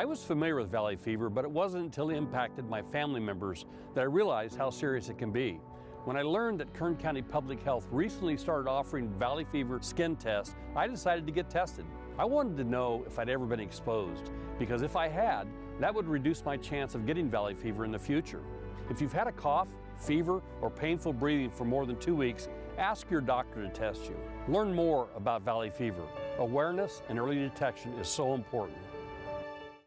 I was familiar with valley fever, but it wasn't until it impacted my family members that I realized how serious it can be. When I learned that Kern County Public Health recently started offering valley fever skin tests, I decided to get tested. I wanted to know if I'd ever been exposed, because if I had, that would reduce my chance of getting valley fever in the future. If you've had a cough, fever, or painful breathing for more than two weeks, ask your doctor to test you. Learn more about valley fever. Awareness and early detection is so important.